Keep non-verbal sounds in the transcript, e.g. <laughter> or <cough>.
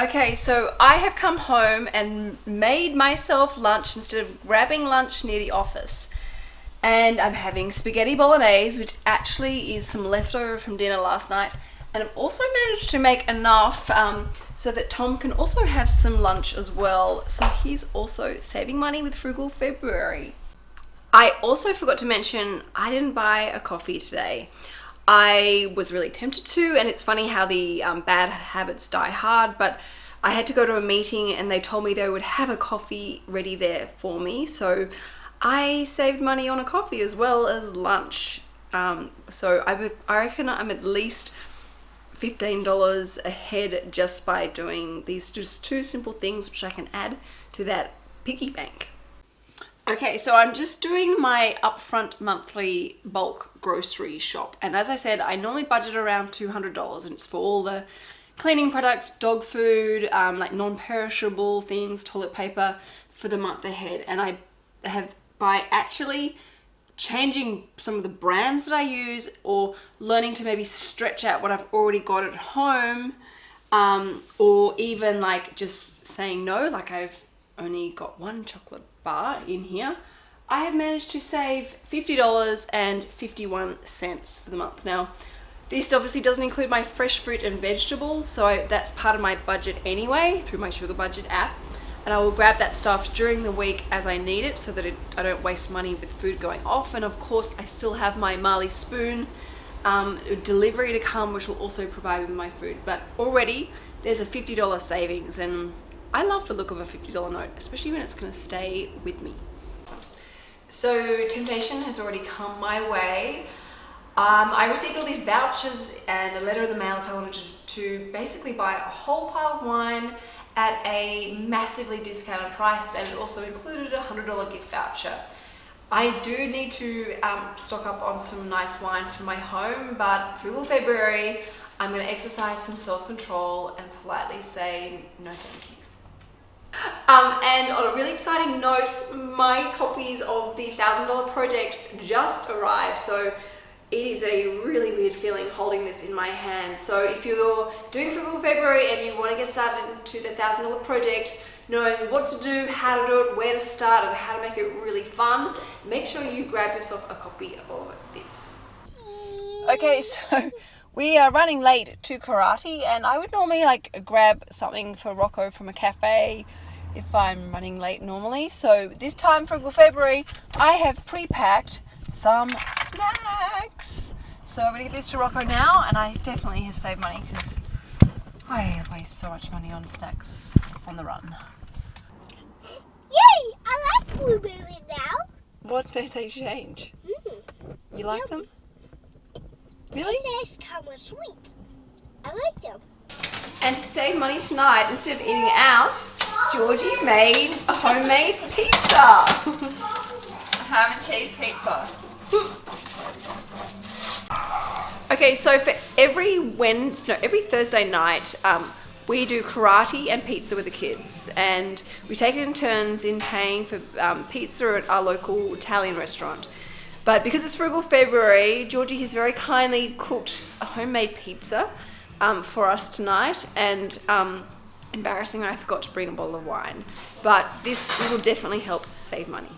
Okay, so I have come home and made myself lunch instead of grabbing lunch near the office. And I'm having spaghetti bolognese, which actually is some leftover from dinner last night. And I've also managed to make enough um, so that Tom can also have some lunch as well. So he's also saving money with Frugal February. I also forgot to mention I didn't buy a coffee today. I was really tempted to and it's funny how the um, bad habits die hard but I had to go to a meeting and they told me they would have a coffee ready there for me so I saved money on a coffee as well as lunch um, so I, I reckon I'm at least $15 ahead just by doing these just two simple things which I can add to that piggy bank. Okay, so I'm just doing my upfront monthly bulk grocery shop. And as I said, I normally budget around $200 and it's for all the cleaning products, dog food, um, like non-perishable things, toilet paper for the month ahead. And I have, by actually changing some of the brands that I use or learning to maybe stretch out what I've already got at home um, or even like just saying no, like I've only got one chocolate bar in here, I have managed to save $50 and 51 cents for the month. Now, this obviously doesn't include my fresh fruit and vegetables, so that's part of my budget anyway through my Sugar Budget app. And I will grab that stuff during the week as I need it so that it, I don't waste money with food going off. And of course, I still have my Marley Spoon um, delivery to come, which will also provide me my food. But already there's a $50 savings and I love the look of a $50 note, especially when it's gonna stay with me. So Temptation has already come my way. Um, I received all these vouchers and a letter in the mail if I wanted to, to basically buy a whole pile of wine at a massively discounted price and it also included a $100 gift voucher. I do need to um, stock up on some nice wine for my home, but Frugal February, I'm going to exercise some self-control and politely say no thank you. Um, and on a really exciting note, my copies of the $1,000 project just arrived. So it is a really weird feeling holding this in my hand. So if you're doing Frugal February and you want to get started into the $1,000 project, knowing what to do, how to do it, where to start, and how to make it really fun, make sure you grab yourself a copy of this. Okay, <laughs> so we are running late to karate and I would normally like grab something for Rocco from a cafe if I'm running late normally. So this time for February, I have pre-packed some snacks. So I'm gonna get these to Rocco now and I definitely have saved money because I waste so much money on snacks on the run. Yay! I like blueberries now. What's made they change? Mm. You like them? Really? They taste kind of sweet. I like them. And to save money tonight, instead of eating out, Georgie made a homemade pizza. <laughs> ham and cheese pizza. <laughs> okay, so for every Wednesday, no, every Thursday night, um, we do karate and pizza with the kids and we take it in turns in paying for um, pizza at our local Italian restaurant. But because it's Frugal February, Georgie has very kindly cooked a homemade pizza um, for us tonight and um, embarrassing I forgot to bring a bottle of wine. But this will definitely help save money.